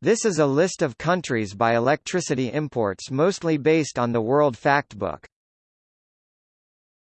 This is a list of countries by electricity imports mostly based on the World Factbook.